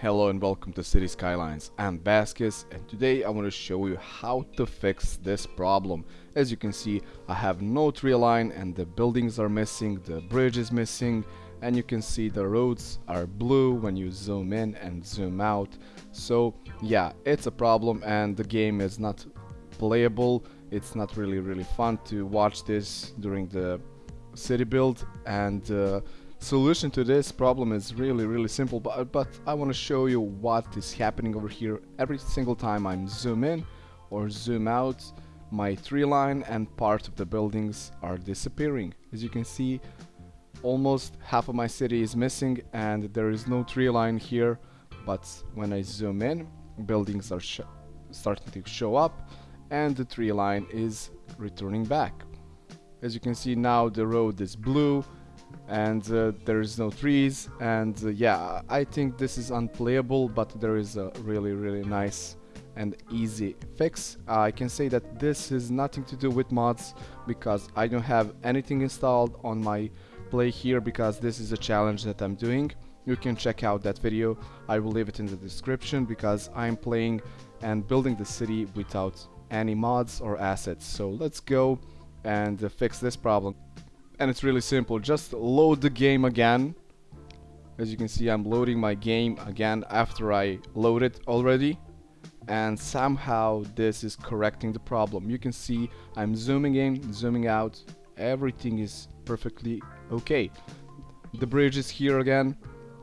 Hello and welcome to Cities Skylines. I'm Vasquez and today I want to show you how to fix this problem. As you can see I have no tree line and the buildings are missing, the bridge is missing and you can see the roads are blue when you zoom in and zoom out. So yeah, it's a problem and the game is not playable. It's not really really fun to watch this during the city build and uh, solution to this problem is really really simple but, but I want to show you what is happening over here. Every single time I'm zoom in or zoom out my tree line and part of the buildings are disappearing. As you can see almost half of my city is missing and there is no tree line here but when I zoom in buildings are starting to show up and the tree line is returning back. As you can see now the road is blue and uh, there is no trees and uh, yeah I think this is unplayable but there is a really really nice and easy fix. I can say that this is nothing to do with mods because I don't have anything installed on my play here because this is a challenge that I'm doing. You can check out that video. I will leave it in the description because I'm playing and building the city without any mods or assets. So let's go and uh, fix this problem and it's really simple. Just load the game again. As you can see I'm loading my game again after I load it already. And somehow this is correcting the problem. You can see I'm zooming in zooming out. Everything is perfectly okay. The bridge is here again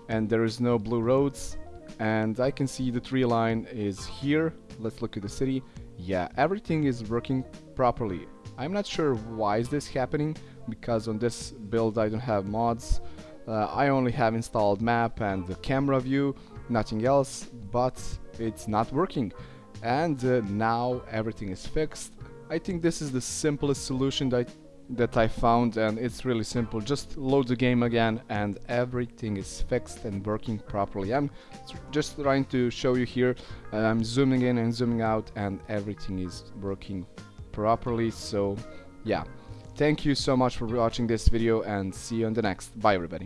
and there is no blue roads. And I can see the tree line is here. Let's look at the city. Yeah everything is working properly I'm not sure why is this happening because on this build I don't have mods. Uh, I only have installed map and the camera view nothing else but it's not working. And uh, now everything is fixed. I think this is the simplest solution that that I found and it's really simple. Just load the game again and everything is fixed and working properly. I'm just trying to show you here. Uh, I'm zooming in and zooming out and everything is working properly so yeah. Thank you so much for watching this video and see you on the next. Bye everybody